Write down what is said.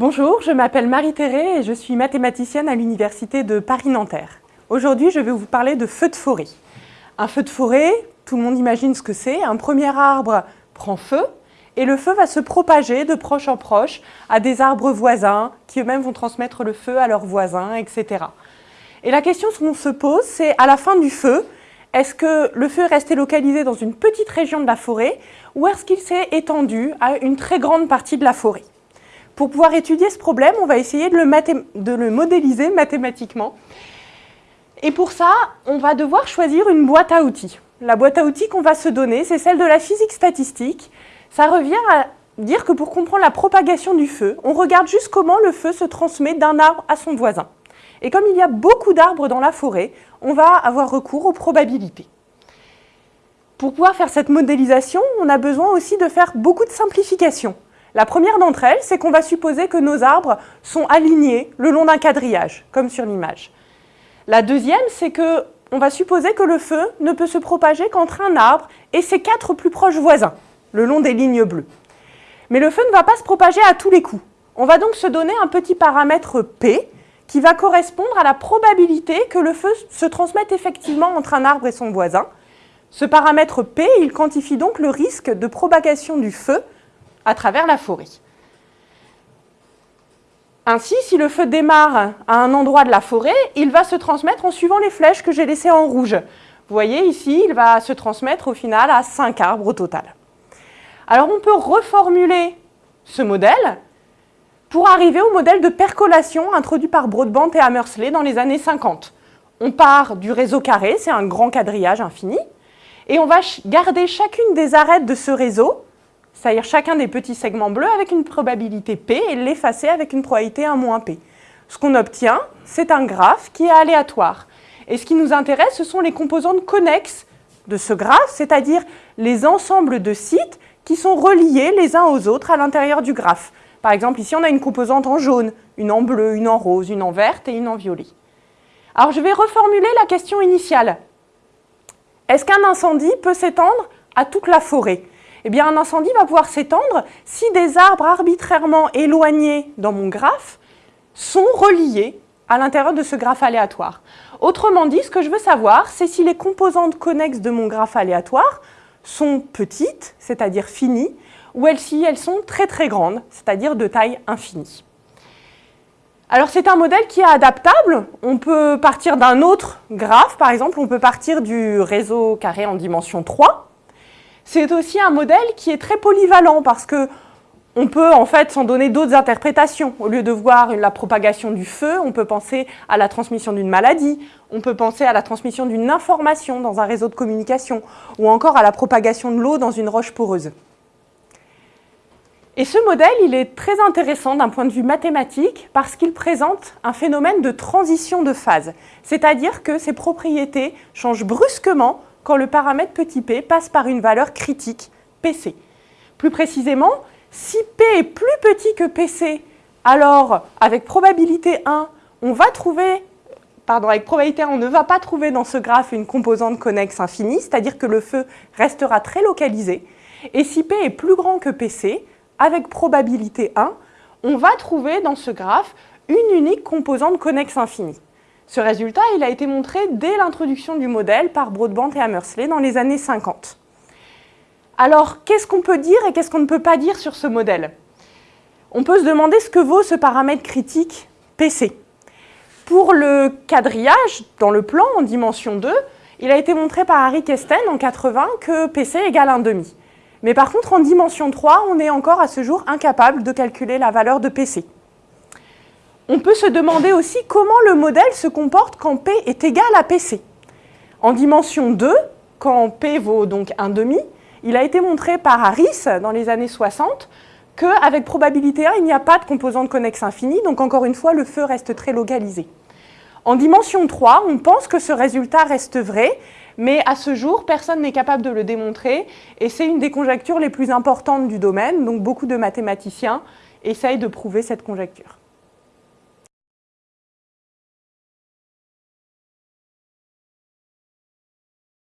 Bonjour, je m'appelle Marie-Thérèse et je suis mathématicienne à l'Université de Paris-Nanterre. Aujourd'hui, je vais vous parler de feu de forêt. Un feu de forêt, tout le monde imagine ce que c'est. Un premier arbre prend feu et le feu va se propager de proche en proche à des arbres voisins qui eux-mêmes vont transmettre le feu à leurs voisins, etc. Et la question qu'on se pose, c'est à la fin du feu, est-ce que le feu est resté localisé dans une petite région de la forêt ou est-ce qu'il s'est étendu à une très grande partie de la forêt? Pour pouvoir étudier ce problème, on va essayer de le, modéliser mathématiquement. Et pour ça, on va devoir choisir une boîte à outils. La boîte à outils qu'on va se donner, c'est celle de la physique statistique. Ça revient à dire que pour comprendre la propagation du feu, on regarde juste comment le feu se transmet d'un arbre à son voisin. Et comme il y a beaucoup d'arbres dans la forêt, on va avoir recours aux probabilités. Pour pouvoir faire cette modélisation, on a besoin aussi de faire beaucoup de simplifications. La première d'entre elles, c'est qu'on va supposer que nos arbres sont alignés le long d'un quadrillage, comme sur l'image. La deuxième, c'est qu'on va supposer que le feu ne peut se propager qu'entre un arbre et ses quatre plus proches voisins, le long des lignes bleues. Mais le feu ne va pas se propager à tous les coups. On va donc se donner un petit paramètre P, qui va correspondre à la probabilité que le feu se transmette effectivement entre un arbre et son voisin. Ce paramètre P, il quantifie donc le risque de propagation du feu à travers la forêt. Ainsi, si le feu démarre à un endroit de la forêt, il va se transmettre en suivant les flèches que j'ai laissées en rouge. Vous voyez ici, il va se transmettre au final à 5 arbres au total. Alors on peut reformuler ce modèle pour arriver au modèle de percolation introduit par Broadbent et Hammersley dans les années 50. On part du réseau carré, c'est un grand quadrillage infini, et on va garder chacune des arêtes de ce réseau, c'est-à-dire chacun des petits segments bleus avec une probabilité P et l'effacer avec une probabilité 1 moins P. Ce qu'on obtient, c'est un graphe qui est aléatoire. Et ce qui nous intéresse, ce sont les composantes connexes de ce graphe, c'est-à-dire les ensembles de sites qui sont reliés les uns aux autres à l'intérieur du graphe. Par exemple, ici, on a une composante en jaune, une en bleu, une en rose, une en verte et une en violet. Alors, je vais reformuler la question initiale. Est-ce qu'un incendie peut s'étendre à toute la forêt? Eh bien, un incendie va pouvoir s'étendre si des arbres arbitrairement éloignés dans mon graphe sont reliés à l'intérieur de ce graphe aléatoire. Autrement dit, ce que je veux savoir, c'est si les composantes connexes de mon graphe aléatoire sont petites, c'est-à-dire finies, ou elles-ci, elles sont très très grandes, c'est-à-dire de taille infinie. Alors c'est un modèle qui est adaptable, on peut partir d'un autre graphe, par exemple, on peut partir du réseau carré en dimension 3. C'est aussi un modèle qui est très polyvalent parce que on peut en fait s'en donner d'autres interprétations. Au lieu de voir la propagation du feu, on peut penser à la transmission d'une maladie, on peut penser à la transmission d'une information dans un réseau de communication, ou encore à la propagation de l'eau dans une roche poreuse. Et ce modèle, il est très intéressant d'un point de vue mathématique parce qu'il présente un phénomène de transition de phase, c'est-à-dire que ses propriétés changent brusquement quand le paramètre petit p passe par une valeur critique, PC. Plus précisément, si P est plus petit que PC, alors avec probabilité 1, on va trouver, pardon, avec probabilité 1, on ne va pas trouver dans ce graphe une composante connexe infinie, c'est-à-dire que le feu restera très localisé. Et si P est plus grand que PC, avec probabilité 1, on va trouver dans ce graphe une unique composante connexe infinie. Ce résultat a été montré dès l'introduction du modèle par Broadbent et Hammersley dans les années 50. Alors, qu'est-ce qu'on peut dire et qu'est-ce qu'on ne peut pas dire sur ce modèle? On peut se demander ce que vaut ce paramètre critique PC. Pour le quadrillage, dans le plan en dimension 2, il a été montré par Harry Kesten en 80 que PC égale 1,5. Mais par contre, en dimension 3, on est encore à ce jour incapable de calculer la valeur de PC. On peut se demander aussi comment le modèle se comporte quand P est égal à PC. En dimension 2, quand P vaut donc 1,5, il a été montré par Harris dans les années 60 qu'avec probabilité 1, il n'y a pas de composante connexe infinie, donc encore une fois, le feu reste très localisé. En dimension 3, on pense que ce résultat reste vrai, mais à ce jour, personne n'est capable de le démontrer, et c'est une des conjectures les plus importantes du domaine, donc beaucoup de mathématiciens essayent de prouver cette conjecture.